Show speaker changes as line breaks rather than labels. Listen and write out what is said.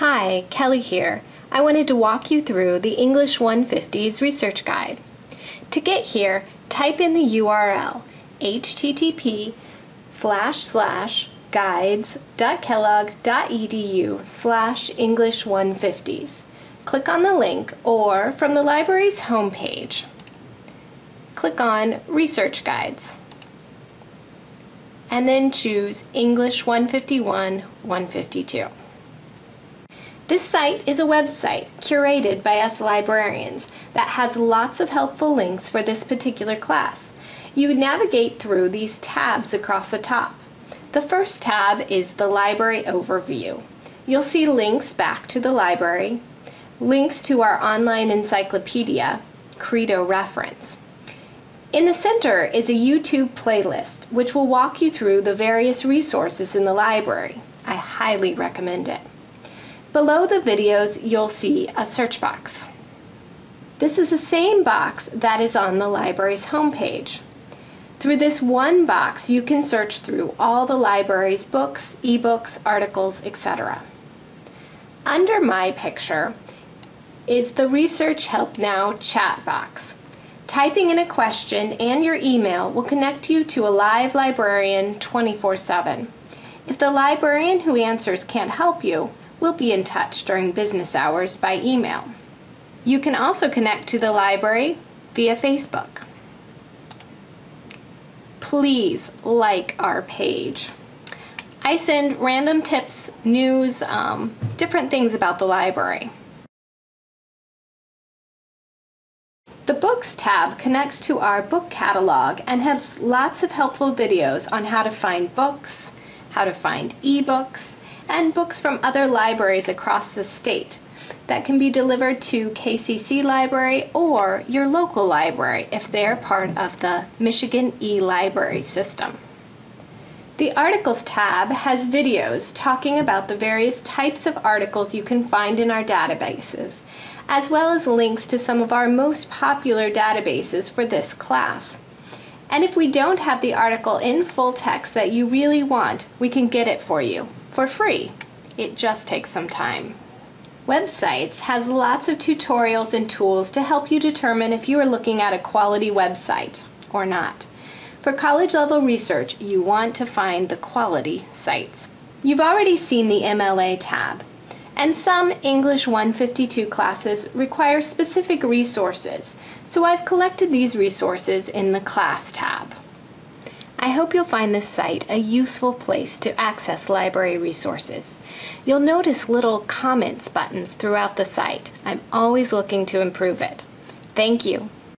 Hi, Kelly here. I wanted to walk you through the English 150s research guide. To get here, type in the URL http slash slash guides.kellogg.edu slash English 150s. Click on the link or from the library's homepage, click on Research Guides and then choose English 151 152. This site is a website curated by us librarians that has lots of helpful links for this particular class. You navigate through these tabs across the top. The first tab is the Library Overview. You'll see links back to the library, links to our online encyclopedia, Credo Reference. In the center is a YouTube playlist which will walk you through the various resources in the library. I highly recommend it. Below the videos, you'll see a search box. This is the same box that is on the library's homepage. Through this one box, you can search through all the library's books, ebooks, articles, etc. Under my picture is the Research Help Now chat box. Typing in a question and your email will connect you to a live librarian 24 7. If the librarian who answers can't help you, will be in touch during business hours by email. You can also connect to the library via Facebook. Please like our page. I send random tips, news, um, different things about the library. The Books tab connects to our book catalog and has lots of helpful videos on how to find books, how to find ebooks, and books from other libraries across the state that can be delivered to KCC Library or your local library if they're part of the Michigan e-library system. The Articles tab has videos talking about the various types of articles you can find in our databases, as well as links to some of our most popular databases for this class. And if we don't have the article in full text that you really want, we can get it for you for free. It just takes some time. Websites has lots of tutorials and tools to help you determine if you are looking at a quality website or not. For college level research, you want to find the quality sites. You've already seen the MLA tab, and some English 152 classes require specific resources, so I've collected these resources in the Class tab. I hope you'll find this site a useful place to access library resources. You'll notice little comments buttons throughout the site. I'm always looking to improve it. Thank you.